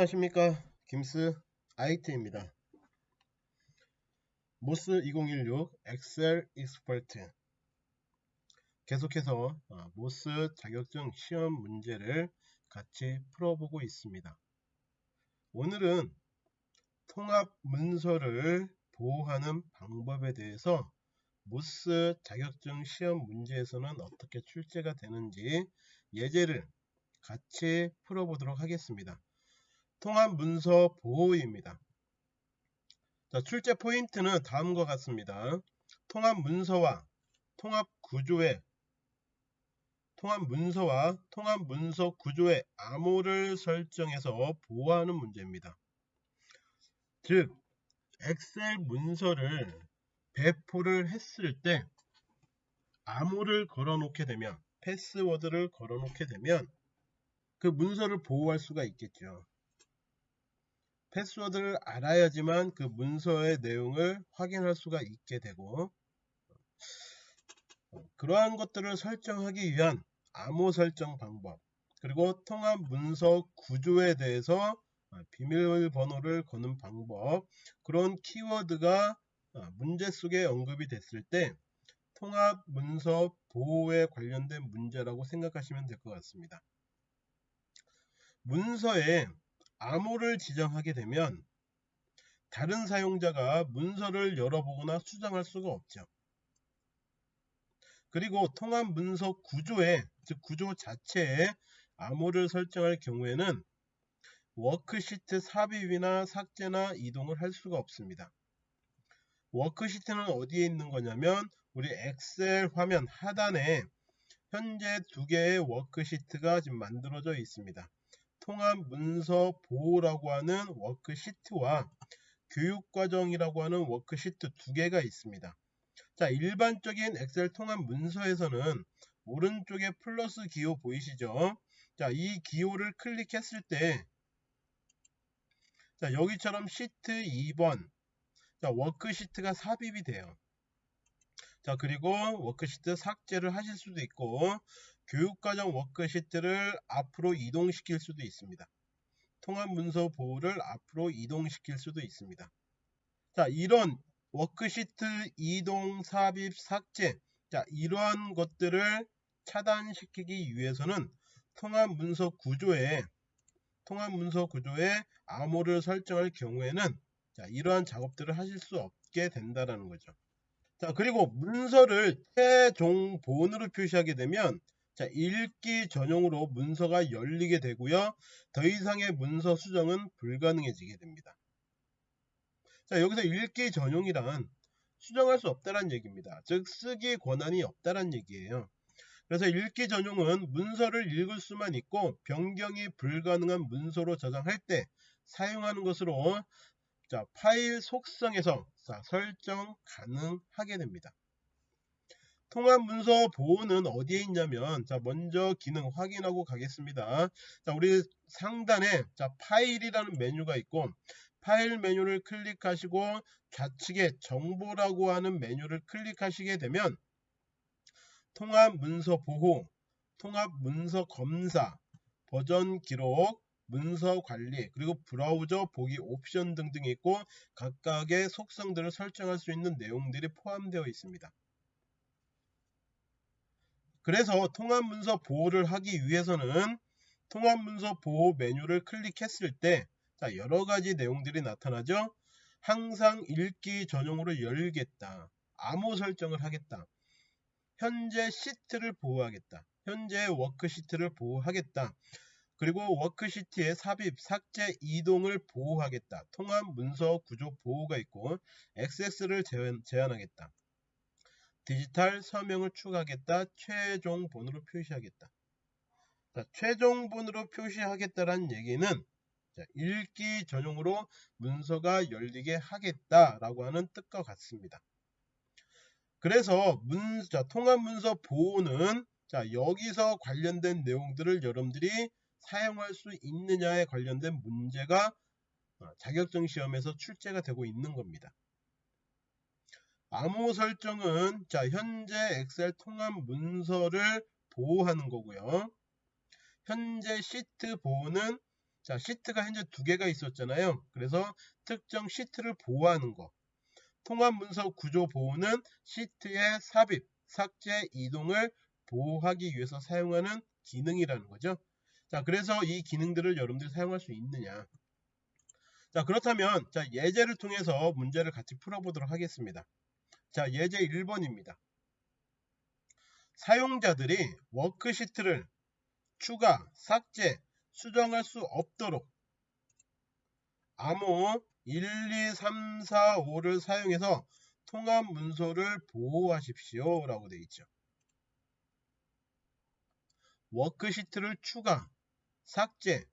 안녕하십니까. Kim's IT입니다. MOS 2016 Excel Expert. 계속해서 어, MOS 자격증 시험 문제를 같이 풀어보고 있습니다. 오늘은 통합 문서를 보호하는 방법에 대해서 MOS 자격증 시험 문제에서는 어떻게 출제가 되는지 예제를 같이 풀어보도록 하겠습니다 통합 문서 보호입니다. 자, 출제 포인트는 다음과 같습니다. 통합 문서와 통합 구조의 통합 문서와 통합 문서 구조의 암호를 설정해서 보호하는 문제입니다. 즉 엑셀 문서를 배포를 했을 때 암호를 걸어 놓게 되면 패스워드를 걸어 놓게 되면 그 문서를 보호할 수가 있겠죠. 패스워드를 알아야지만 그 문서의 내용을 확인할 수가 있게 되고 그러한 것들을 설정하기 위한 암호 설정 방법 그리고 통합 문서 구조에 대해서 비밀번호를 거는 방법 그런 키워드가 문제 속에 언급이 됐을 때 통합 문서 보호에 관련된 문제라고 생각하시면 될 것 같습니다. 문서에 암호를 지정하게 되면 다른 사용자가 문서를 열어보거나 수정할 수가 없죠. 그리고 통합 문서 구조에 즉 구조 자체에 암호를 설정할 경우에는 워크시트 삽입이나 삭제나 이동을 할 수가 없습니다. 워크시트는 어디에 있는 거냐면 우리 엑셀 화면 하단에 현재 두 개의 워크시트가 지금 만들어져 있습니다. 통합 문서 보호라고 하는 워크시트와 교육과정이라고 하는 워크시트 두 개가 있습니다. 자, 일반적인 엑셀 통합 문서에서는 오른쪽에 플러스 기호 보이시죠? 자, 이 기호를 클릭했을 때 자, 여기처럼 시트 2번 자, 워크시트가 삽입이 돼요. 자, 그리고 워크시트 삭제를 하실 수도 있고 교육과정 워크시트를 앞으로 이동시킬 수도 있습니다. 통합문서 보호를 앞으로 이동시킬 수도 있습니다. 자, 이런 워크시트 이동, 삽입, 삭제 자, 이러한 것들을 차단시키기 위해서는 통합문서 구조에 통합문서 구조에 암호를 설정할 경우에는 자, 이러한 작업들을 하실 수 없게 된다는 거죠. 자, 그리고 문서를 최종 본으로 표시하게 되면 자, 읽기 전용으로 문서가 열리게 되고요. 더 이상의 문서 수정은 불가능해지게 됩니다. 자, 여기서 읽기 전용이란 수정할 수 없다는 얘기입니다. 즉 쓰기 권한이 없다는 얘기예요. 그래서 읽기 전용은 문서를 읽을 수만 있고 변경이 불가능한 문서로 저장할 때 사용하는 것으로 자, 파일 속성에서 자, 설정 가능하게 됩니다. 통합 문서 보호는 어디에 있냐면 자 먼저 기능 확인하고 가겠습니다. 자 우리 상단에 자 파일이라는 메뉴가 있고 파일 메뉴를 클릭하시고 좌측에 정보라고 하는 메뉴를 클릭하시게 되면 통합 문서 보호, 통합 문서 검사, 버전 기록, 문서 관리, 그리고 브라우저 보기 옵션 등등이 있고 각각의 속성들을 설정할 수 있는 내용들이 포함되어 있습니다. 그래서 통합문서 보호를 하기 위해서는 통합문서 보호 메뉴를 클릭했을 때 자, 여러 가지 내용들이 나타나죠. 항상 읽기 전용으로 열겠다. 암호 설정을 하겠다. 현재 시트를 보호하겠다. 현재 워크시트를 보호하겠다. 그리고 워크시트의 삽입, 삭제, 이동을 보호하겠다. 통합 문서 구조 보호가 있고 액세스를 제한하겠다. 디지털 서명을 추가하겠다. 최종 본으로 표시하겠다. 자, 최종 본으로 표시하겠다라는 얘기는 자, 읽기 전용으로 문서가 열리게 하겠다라고 하는 뜻과 같습니다. 그래서 문, 자, 통합 문서 보호는 자, 여기서 관련된 내용들을 여러분들이 사용할 수 있느냐에 관련된 문제가 어, 자격증 시험에서 출제가 되고 있는 겁니다. 암호 설정은 자 현재 엑셀 통합 문서를 보호하는 거고요. 현재 시트 보호는 자, 시트가 현재 두 개가 있었잖아요. 그래서 특정 시트를 보호하는 거. 통합 문서 구조 보호는 시트의 삽입, 삭제, 이동을 보호하기 위해서 사용하는 기능이라는 거죠. 자, 그래서 이 기능들을 여러분들이 사용할 수 있느냐. 자, 그렇다면 자, 예제를 통해서 문제를 같이 풀어보도록 하겠습니다. 자, 예제 1번입니다. 사용자들이 워크시트를 추가, 삭제, 수정할 수 없도록 암호 1, 2, 3, 4, 5를 사용해서 통합 문서를 보호하십시오 라고 되어 있죠. 워크시트를 추가, 삭제,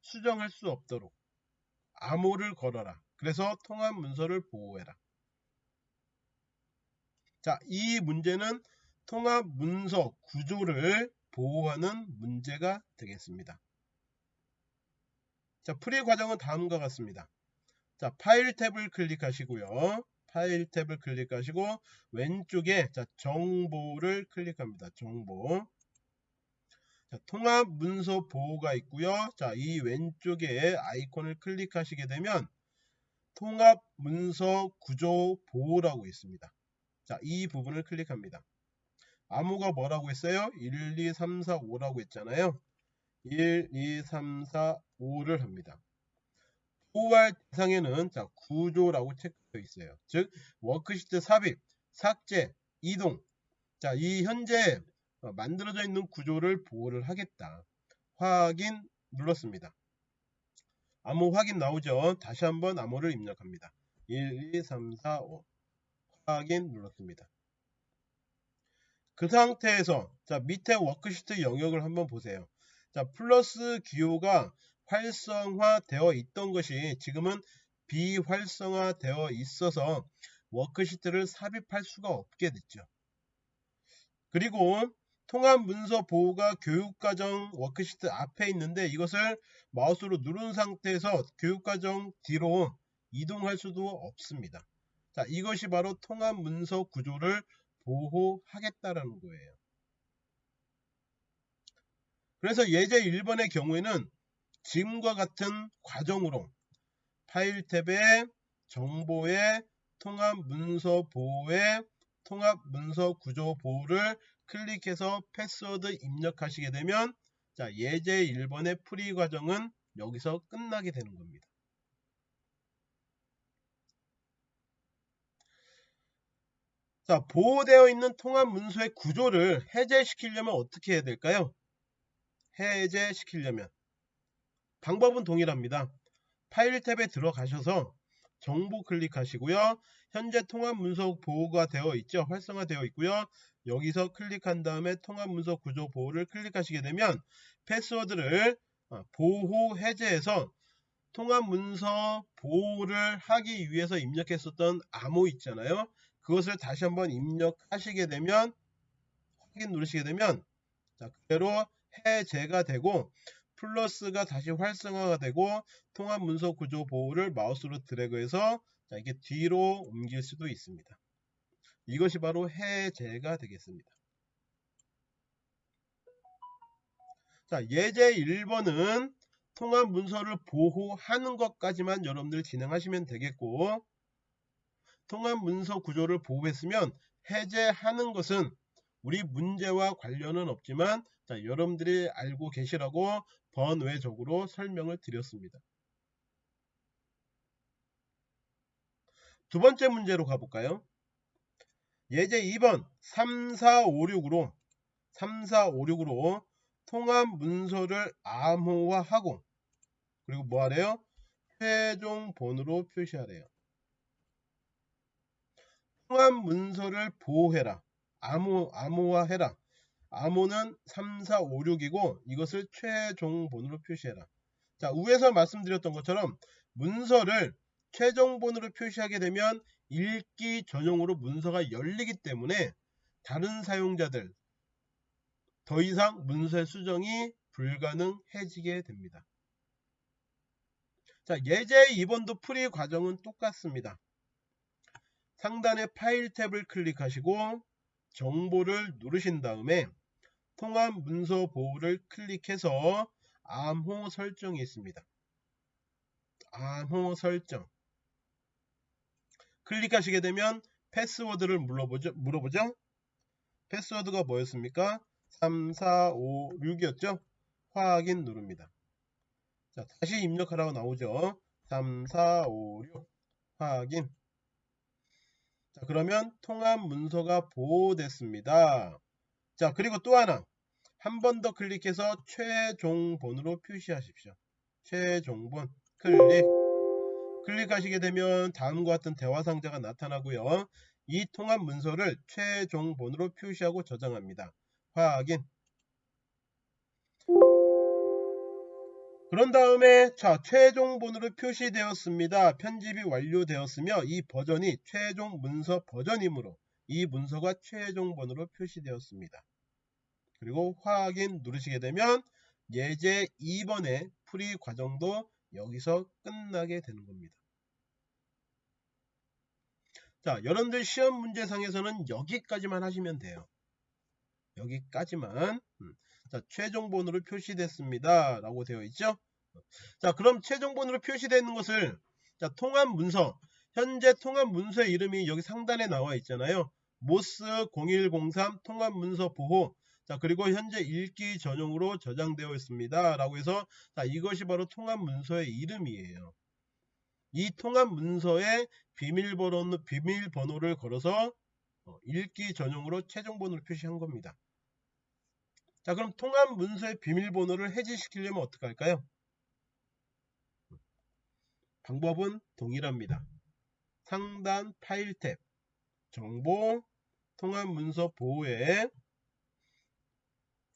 수정할 수 없도록 암호를 걸어라. 그래서 통합 문서를 보호해라. 자, 이 문제는 통합 문서 구조를 보호하는 문제가 되겠습니다. 자, 풀이 과정은 다음과 같습니다. 자, 파일 탭을 클릭하시고요. 파일 탭을 클릭하시고 왼쪽에 자, 정보를 클릭합니다. 정보. 자, 통합 문서 보호가 있고요. 자, 이 왼쪽에 아이콘을 클릭하시게 되면 통합 문서 구조 보호라고 있습니다. 자, 이 부분을 클릭합니다. 암호가 뭐라고 했어요? 1, 2, 3, 4, 5라고 했잖아요. 1, 2, 3, 4, 5를 합니다. 보호할 대상에는 자, 구조라고 체크되어 있어요. 즉 워크시트 삽입, 삭제, 이동. 자, 이 현재 어, 만들어져 있는 구조를 보호를 하겠다. 확인 눌렀습니다. 암호 확인 나오죠. 다시 한번 암호를 입력합니다. 1, 2, 3, 4, 5 확인 눌렀습니다. 그 상태에서 자 밑에 워크시트 영역을 한번 보세요. 자 플러스 기호가 활성화되어 있던 것이 지금은 비활성화되어 있어서 워크시트를 삽입할 수가 없게 됐죠. 그리고 통합 문서 보호가 교육과정 워크시트 앞에 있는데 이것을 마우스로 누른 상태에서 교육과정 뒤로 이동할 수도 없습니다. 자, 이것이 바로 통합 문서 구조를 보호하겠다라는 거예요. 그래서 예제 1번의 경우에는 지금과 같은 과정으로 파일 탭에 정보에 통합 문서 보호에 통합 문서 구조 보호를 클릭해서 패스워드 입력하시게 되면 자 예제 1번의 풀이 과정은 여기서 끝나게 되는 겁니다. 자 보호되어 있는 통합 문서의 구조를 해제시키려면 어떻게 해야 될까요? 해제시키려면 방법은 동일합니다. 파일 탭에 들어가셔서 정보 클릭하시고요. 현재 통합 문서 보호가 되어 있죠. 활성화되어 있고요. 여기서 클릭한 다음에 통합 문서 구조 보호를 클릭하시게 되면 패스워드를 어, 보호 해제해서 통합 문서 보호를 하기 위해서 입력했었던 암호 있잖아요. 그것을 다시 한번 입력하시게 되면 확인 누르시게 되면 자, 그대로 해제가 되고 플러스가 다시 활성화가 되고 통합 문서 구조 보호를 마우스로 드래그해서 자, 이게 뒤로 옮길 수도 있습니다. 이것이 바로 해제가 되겠습니다. 자, 예제 1번은 통합 문서를 보호하는 것까지만 여러분들 진행하시면 되겠고 통합 문서 구조를 보호했으면 해제하는 것은 우리 문제와 관련은 없지만 자, 여러분들이 알고 계시라고 번외적으로 설명을 드렸습니다. 두 번째 문제로 가볼까요? 예제 2번 3456으로 3456으로 통합 문서를 암호화하고 그리고 뭐 하래요? 최종 번호로 표시하래요. 통합 문서를 보호해라. 암호, 암호화해라. 암호는 3456이고 이것을 최종 번호로 표시해라. 자, 위에서 말씀드렸던 것처럼 문서를 최종 번호로 표시하게 되면 읽기 전용으로 문서가 열리기 때문에 다른 사용자들 더 이상 문서의 수정이 불가능해지게 됩니다. 자, 예제 2번도 풀이 과정은 똑같습니다. 상단의 파일 탭을 클릭하시고 정보를 누르신 다음에 통합 문서 보호를 클릭해서 암호 설정이 있습니다. 암호 설정. 클릭하시게 되면 패스워드를 물어보죠. 물어보죠. 패스워드가 뭐였습니까? 3, 4, 5, 6이었죠? 확인 누릅니다. 자, 다시 입력하라고 나오죠. 3, 4, 5, 6 확인. 자, 그러면 통합 문서가 보호됐습니다. 자, 그리고 또 하나. 한 번 더 클릭해서 최종본으로 표시하십시오. 최종본 클릭. 클릭하시게 되면 다음과 같은 대화 상자가 나타나고요. 이 통합 문서를 최종본으로 표시하고 저장합니다. 확인. 그런 다음에 자 최종본으로 표시되었습니다. 편집이 완료되었으며 이 버전이 최종 문서 버전이므로 이 문서가 최종본으로 표시되었습니다. 그리고 확인 누르시게 되면 예제 2번의 풀이 과정도 여기서 끝나게 되는 겁니다. 자 여러분들 시험 문제상에서는 여기까지만 하시면 돼요. 여기까지만 음. 자, 최종본으로 표시됐습니다. 라고 되어 있죠. 자, 그럼 최종본으로 표시되는 것을 자, 통합 문서 현재 통합 문서의 이름이 여기 상단에 나와 있잖아요. 모스 0103 통합 문서 보호 자 그리고 현재 읽기 전용으로 저장되어 있습니다. 라고 해서 자, 이것이 바로 통합 문서의 이름이에요. 이 통합 문서에 비밀번호, 비밀번호를 걸어서 어, 읽기 전용으로 최종본으로 표시한 겁니다. 자 그럼 통합 문서의 비밀번호를 해지시키려면 어떻게 할까요? 방법은 동일합니다. 상단 파일 탭 정보 통합 문서 보호에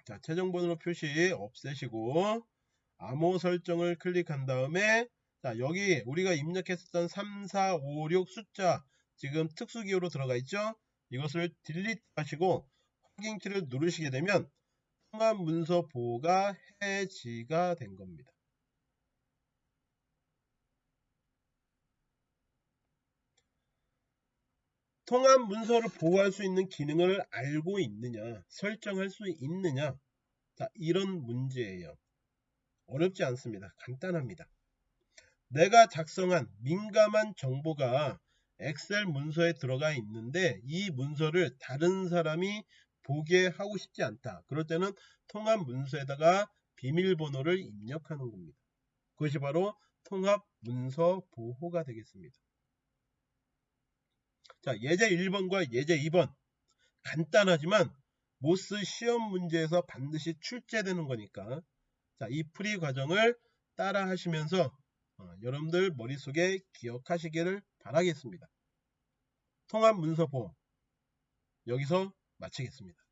자 최종 번호 표시 없애시고 암호 설정을 클릭한 다음에 자 여기 우리가 입력했었던 3, 4, 5, 6 숫자 지금 특수기호로 들어가 있죠 이것을 딜리트 하시고 확인키를 누르시게 되면 통합 문서 보호가 해지가 된 겁니다. 통합 문서를 보호할 수 있는 기능을 알고 있느냐, 설정할 수 있느냐, 자, 이런 문제예요. 어렵지 않습니다. 간단합니다. 내가 작성한 민감한 정보가 엑셀 문서에 들어가 있는데 이 문서를 다른 사람이 보게 하고 싶지 않다. 그럴 때는 통합 문서에다가 비밀번호를 입력하는 겁니다. 그것이 바로 통합 문서 보호가 되겠습니다. 자, 예제 1번과 예제 2번 간단하지만 모스 시험 문제에서 반드시 출제되는 거니까 자, 이 풀이 과정을 따라 하시면서 어, 여러분들 머릿속에 기억하시기를 바라겠습니다. 통합 문서 보호 여기서 마치겠습니다.